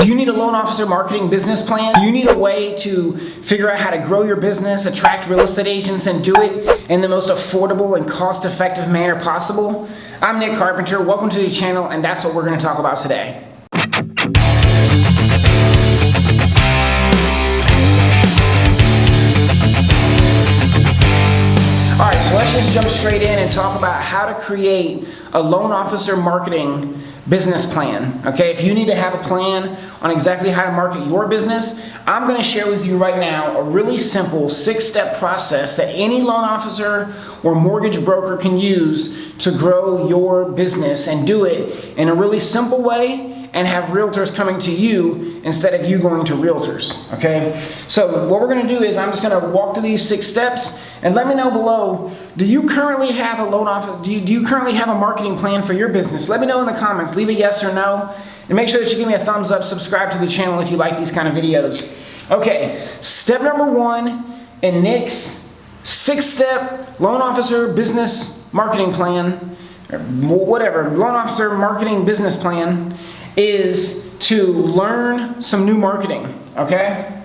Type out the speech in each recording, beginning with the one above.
Do you need a loan officer marketing business plan? Do you need a way to figure out how to grow your business, attract real estate agents, and do it in the most affordable and cost-effective manner possible? I'm Nick Carpenter. Welcome to the channel, and that's what we're going to talk about today. All right, so let's just jump straight in and talk about how to create a loan officer marketing business plan. Okay, if you need to have a plan on exactly how to market your business, I'm going to share with you right now a really simple six-step process that any loan officer or mortgage broker can use to grow your business and do it in a really simple way and have realtors coming to you instead of you going to realtors, okay? So what we're gonna do is I'm just gonna walk through these six steps and let me know below, do you currently have a loan office, do you, do you currently have a marketing plan for your business? Let me know in the comments, leave a yes or no, and make sure that you give me a thumbs up, subscribe to the channel if you like these kind of videos. Okay, step number one in Nick's six-step loan officer business marketing plan, whatever, loan officer marketing business plan is to learn some new marketing, okay?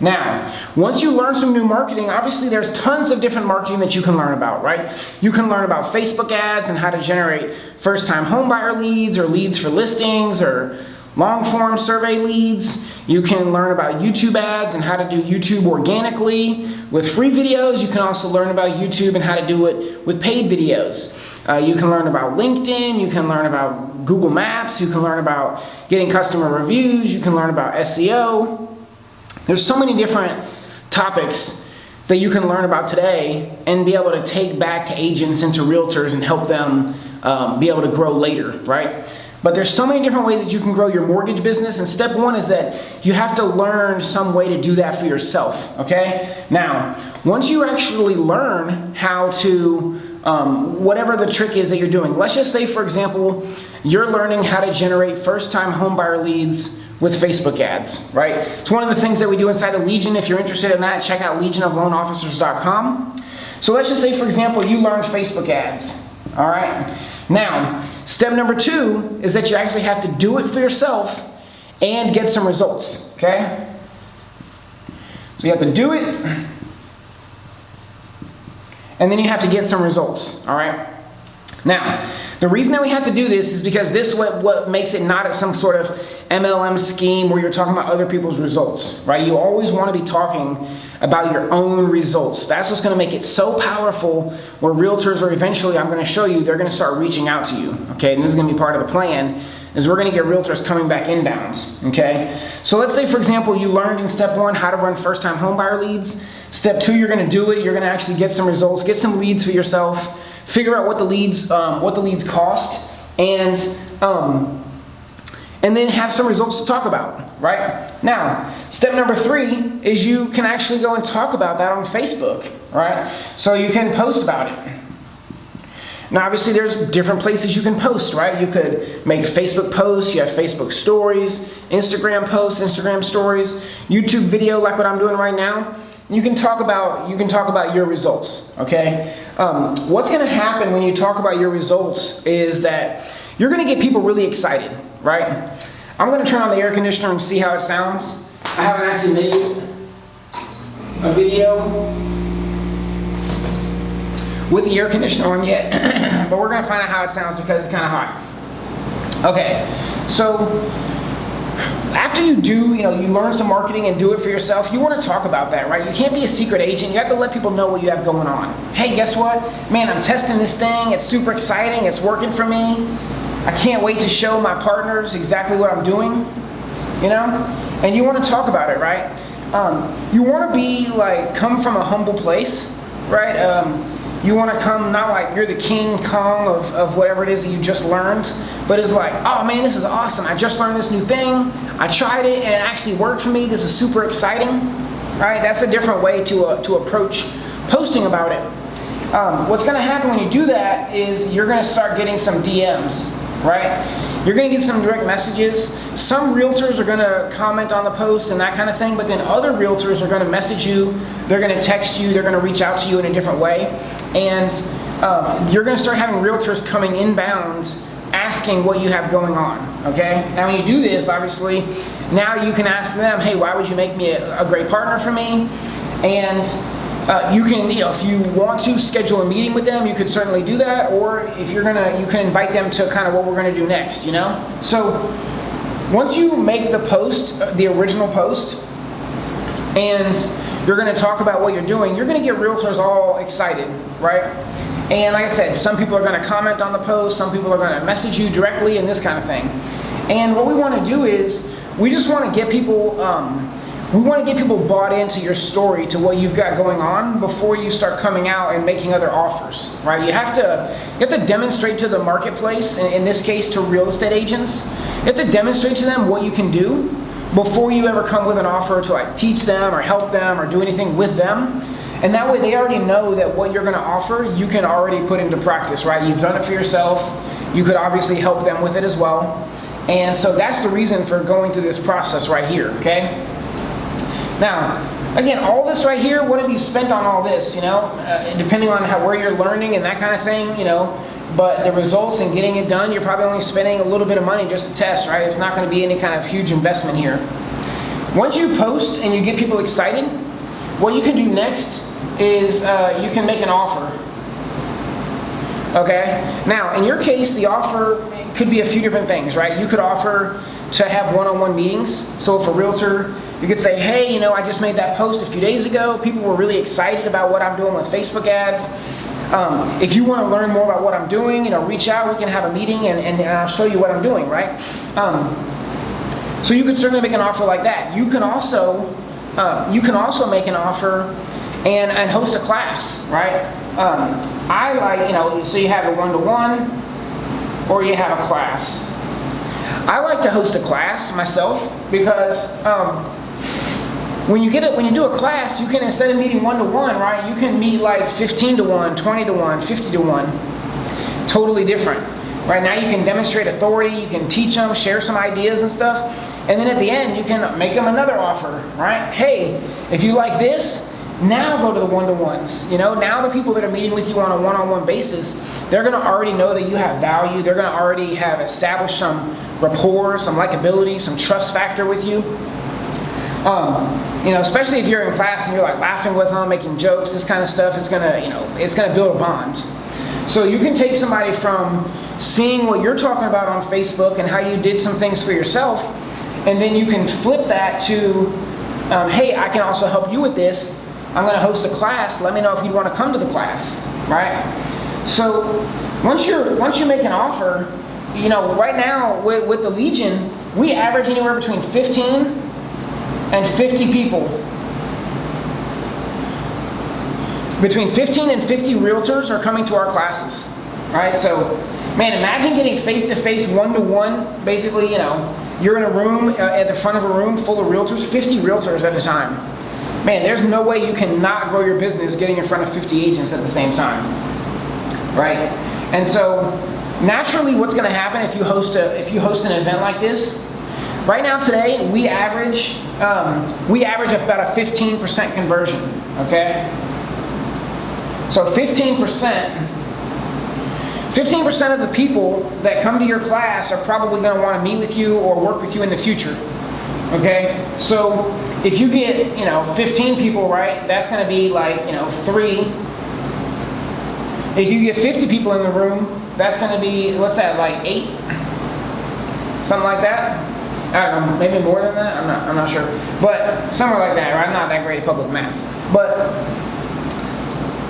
Now, once you learn some new marketing, obviously there's tons of different marketing that you can learn about, right? You can learn about Facebook ads and how to generate first-time homebuyer leads or leads for listings or long-form survey leads. You can learn about YouTube ads and how to do YouTube organically with free videos. You can also learn about YouTube and how to do it with paid videos. Uh, you can learn about LinkedIn, you can learn about Google Maps, you can learn about getting customer reviews, you can learn about SEO. There's so many different topics that you can learn about today and be able to take back to agents and to realtors and help them um, be able to grow later, right? But there's so many different ways that you can grow your mortgage business, and step one is that you have to learn some way to do that for yourself, okay? Now, once you actually learn how to um, whatever the trick is that you're doing. Let's just say, for example, you're learning how to generate first-time homebuyer leads with Facebook ads, right? It's one of the things that we do inside of Legion. If you're interested in that, check out legionofloanofficers.com. So let's just say, for example, you learned Facebook ads, all right? Now, step number two is that you actually have to do it for yourself and get some results, okay? So you have to do it, and then you have to get some results, all right? Now, the reason that we have to do this is because this is what, what makes it not some sort of MLM scheme where you're talking about other people's results, right? You always want to be talking about your own results. That's what's going to make it so powerful where realtors are eventually, I'm going to show you, they're going to start reaching out to you, okay? And this is going to be part of the plan is we're going to get realtors coming back inbounds, okay? So let's say, for example, you learned in step one how to run first-time homebuyer leads. Step two, you're to do it. You're to actually get some results, get some leads for yourself, figure out what the leads, um, what the leads cost, and um, and then have some results to talk about, right? Now, step number three is you can actually go and talk about that on Facebook, right? So you can post about it. Now, obviously, there's different places you can post, right? You could make Facebook posts, you have Facebook stories, Instagram posts, Instagram stories, YouTube video like what I'm doing right now you can talk about you can talk about your results okay? Um, what's going to happen when you talk about your results is that you're going to get people really excited right? I'm going to turn on the air conditioner and see how it sounds. I haven't actually made a video with the air conditioner on yet but we're going to find out how it sounds because it's kind of hot. Okay so after you do, you know, you learn some marketing and do it for yourself, you want to talk about that, right? You can't be a secret agent. You have to let people know what you have going on. Hey, guess what? Man, I'm testing this thing. It's super exciting. It's working for me. I can't wait to show my partners exactly what I'm doing, you know? And you want to talk about it, right? Um, you want to be like, come from a humble place, right? Um, you want to come not like you're the King Kong of, of whatever it is that you just learned, but it's like, oh man, this is awesome. I just learned this new thing. I tried it and it actually worked for me. This is super exciting, right? That's a different way to, uh, to approach posting about it. Um, what's going to happen when you do that is you're going to start getting some DMs, right? You're going to get some direct messages. Some realtors are going to comment on the post and that kind of thing, but then other realtors are going to message you, they're going to text you, they're going to reach out to you in a different way. And um, you're going to start having realtors coming inbound asking what you have going on, okay? Now when you do this, obviously, now you can ask them, hey, why would you make me a, a great partner for me? And uh, you can, you know, if you want to schedule a meeting with them, you could certainly do that. Or if you're gonna, you can invite them to kind of what we're gonna do next, you know? So once you make the post, uh, the original post, and you're gonna talk about what you're doing, you're gonna get realtors all excited, right? And like I said, some people are gonna comment on the post, some people are gonna message you directly and this kind of thing. And what we wanna do is, we just wanna get people, um, we want to get people bought into your story, to what you've got going on before you start coming out and making other offers, right? You have to, you have to demonstrate to the marketplace, in this case to real estate agents, you have to demonstrate to them what you can do before you ever come with an offer to like teach them or help them or do anything with them. And that way they already know that what you're gonna offer, you can already put into practice, right? You've done it for yourself. You could obviously help them with it as well. And so that's the reason for going through this process right here, okay? Now, again, all this right here, what have you spent on all this, you know? Uh, depending on how, where you're learning and that kind of thing, you know, but the results and getting it done, you're probably only spending a little bit of money just to test, right? It's not gonna be any kind of huge investment here. Once you post and you get people excited, what you can do next is uh, you can make an offer. Okay? Now, in your case, the offer could be a few different things, right? You could offer to have one-on-one -on -one meetings. So if a realtor you could say, hey, you know, I just made that post a few days ago. People were really excited about what I'm doing with Facebook ads. Um, if you want to learn more about what I'm doing, you know, reach out. We can have a meeting and, and, and I'll show you what I'm doing, right? Um, so you could certainly make an offer like that. You can also uh, you can also make an offer and, and host a class, right? Um, I like, you know, so you have a one-to-one -one, or you have a class. I like to host a class myself because um, when you get it, when you do a class, you can instead of meeting one to one, right? You can meet like 15 to one, 20 to one, 50 to one. Totally different. Right now, you can demonstrate authority, you can teach them, share some ideas and stuff, and then at the end, you can make them another offer, right? Hey, if you like this, now go to the one-to-ones. You know, now the people that are meeting with you on a one-on-one -on -one basis, they're going to already know that you have value. They're going to already have established some rapport, some likability, some trust factor with you. Um, you know, especially if you're in class and you're like laughing with them, making jokes, this kind of stuff, it's gonna, you know, it's gonna build a bond. So you can take somebody from seeing what you're talking about on Facebook and how you did some things for yourself, and then you can flip that to, um, hey, I can also help you with this. I'm gonna host a class. Let me know if you'd want to come to the class, right? So once you're once you make an offer, you know, right now with, with the Legion, we average anywhere between 15 and 50 people. Between 15 and 50 realtors are coming to our classes. Right? So, man, imagine getting face-to-face, one-to-one, basically, you know, you're in a room, uh, at the front of a room full of realtors, 50 realtors at a time. Man, there's no way you cannot grow your business getting in front of 50 agents at the same time. Right? And so, naturally, what's going to happen if you host a if you host an event like this Right now today, we average, um, we average about a 15% conversion, okay? So 15%, 15% of the people that come to your class are probably gonna wanna meet with you or work with you in the future, okay? So if you get, you know, 15 people, right, that's gonna be like, you know, three. If you get 50 people in the room, that's gonna be, what's that, like eight? Something like that? I don't know, maybe more than that. I'm not. I'm not sure, but somewhere like that. Right? I'm not that great at public math, but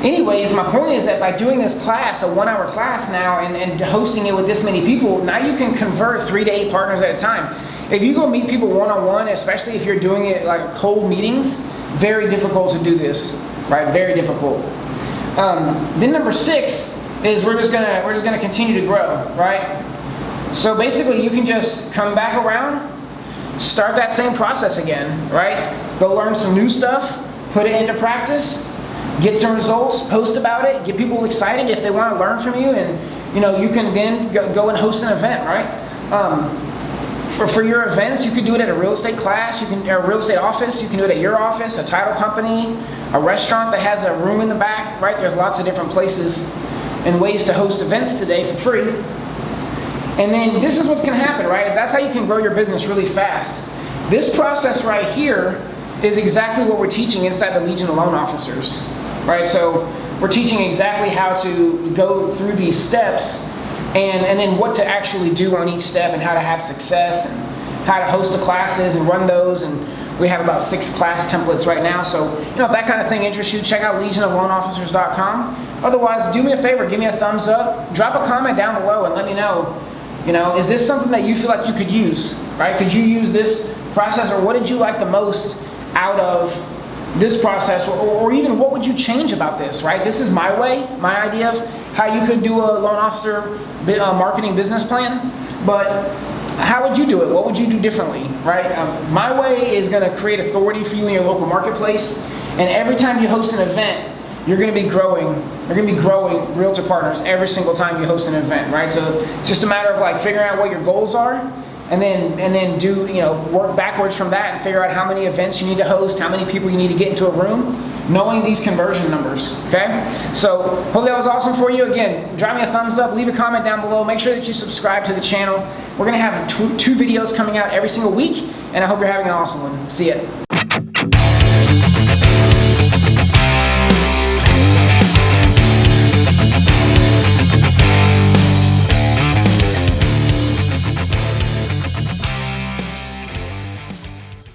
anyways, my point is that by doing this class, a one-hour class now, and, and hosting it with this many people, now you can convert three to eight partners at a time. If you go meet people one-on-one, -on -one, especially if you're doing it like cold meetings, very difficult to do this, right? Very difficult. Um, then number six is we're just gonna we're just gonna continue to grow, right? So basically you can just come back around, start that same process again, right? Go learn some new stuff, put it into practice, get some results, post about it, get people excited if they want to learn from you, and you know you can then go, and host an event, right? Um, for, for your events, you can do it at a real estate class, you can a real estate office, you can do it at your office, a title company, a restaurant that has a room in the back, right? There's lots of different places and ways to host events today for free. And then this is what's gonna happen, right? That's how you can grow your business really fast. This process right here is exactly what we're teaching inside the Legion of Loan Officers, right? So we're teaching exactly how to go through these steps and, and then what to actually do on each step and how to have success and how to host the classes and run those and we have about six class templates right now. So, you know, if that kind of thing interests you, check out legionofloanofficers.com. Otherwise, do me a favor, give me a thumbs up, drop a comment down below and let me know, you know, is this something that you feel like you could use, right? Could you use this process or what did you like the most out of this process? Or, or, even what would you change about this right? This is my way my idea of how you could do a loan officer uh, marketing business plan. But how would you do it? What would you do differently right? Um, my way is going to create authority for you in your local marketplace. And every time you host an event you're going to be growing you're going to be growing realtor partners every single time you host an event right so it's just a matter of like figuring out what your goals are and then and then do you know work backwards from that and figure out how many events you need to host, how many people you need to get into a room, knowing these conversion numbers. Okay, so hopefully that was awesome for you. Again, drop me a thumbs up, leave a comment down below. Make sure that you subscribe to the channel. We're gonna have two, two videos coming out every single week, and I hope you're having an awesome one. See ya.